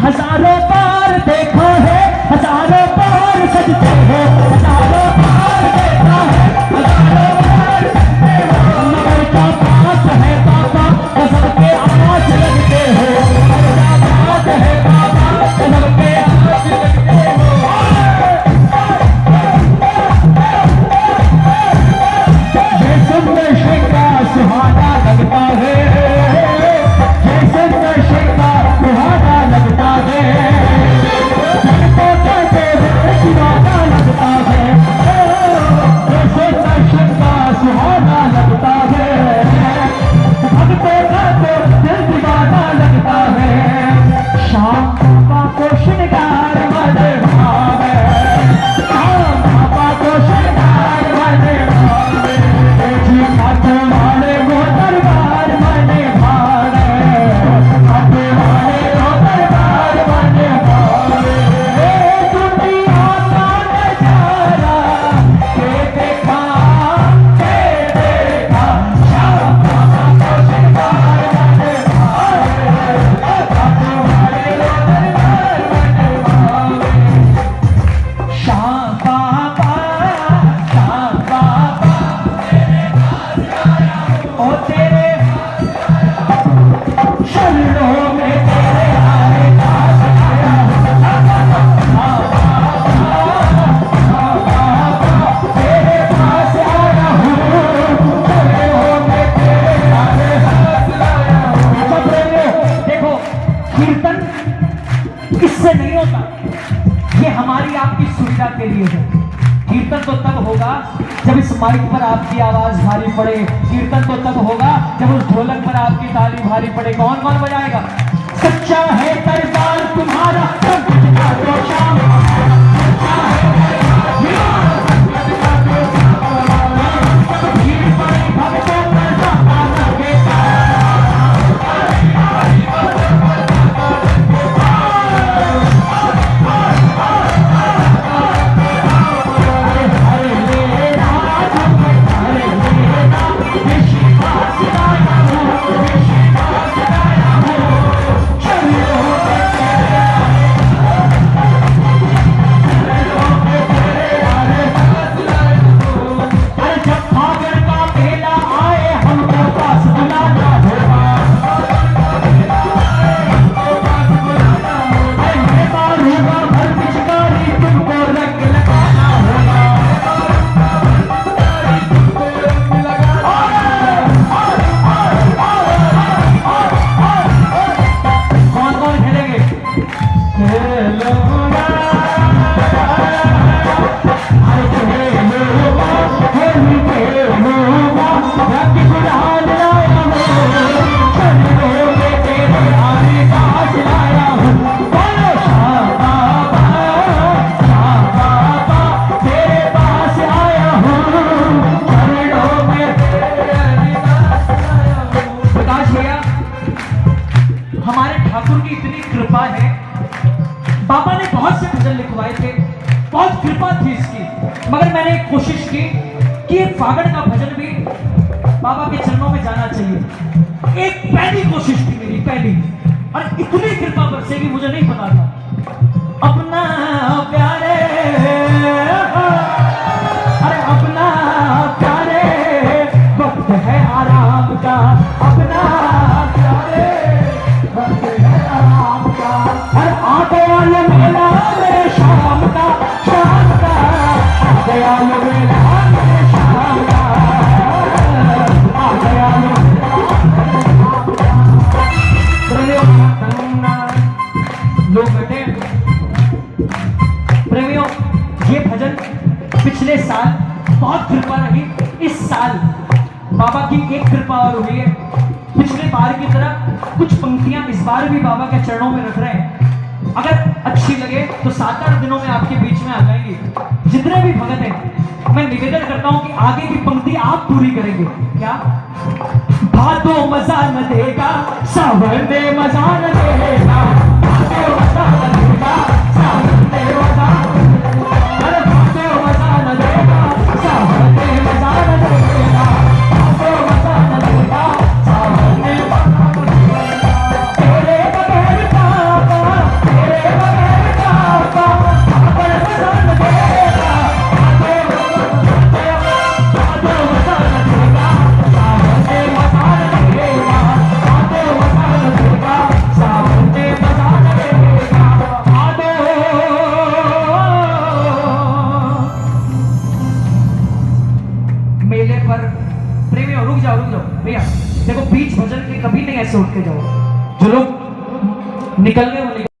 हज़ारों बार देखा है हज़ारों बार सजते हैं। इससे नहीं होता? ये हमारी आपकी सुविधा के लिए है। कीर्तन तो तब होगा जब इस माइक पर आपकी आवाज़ भारी पड़े। कीर्तन तो तब होगा जब उस ढोलक पर आपकी ताली भारी पड़े। कौन कौन बजाएगा? सच्चा है तुम्हारा। तो हमारे ठाकुर की इतनी कृपा है। बाबा ने बहुत से भजन लिखवाए थे, बहुत कृपा थी इसकी। मगर मैंने कोशिश की कि एक फागड़ का भजन भी बाबा के चरणों में जाना चाहिए। एक पहली कोशिश थी मेरी, पहली। और इतनी कृपा बाबा की एक कृपा और हुई है। पिछले बार की तरह कुछ पंक्तियाँ इस बार भी बाबा के चरणों में रख रहे हैं। अगर अच्छी लगे तो सात आठ दिनों में आपके बीच में आ जाएँगे। जितने भी भगत हैं, मैं निवेदन करता हूँ कि आगे की पंक्ति आप पूरी करेंगे। क्या? भादो मज़ा न देगा सावर दे मज़ा न देगा। ऐसे उठ के जाओ। जो लोग निकलने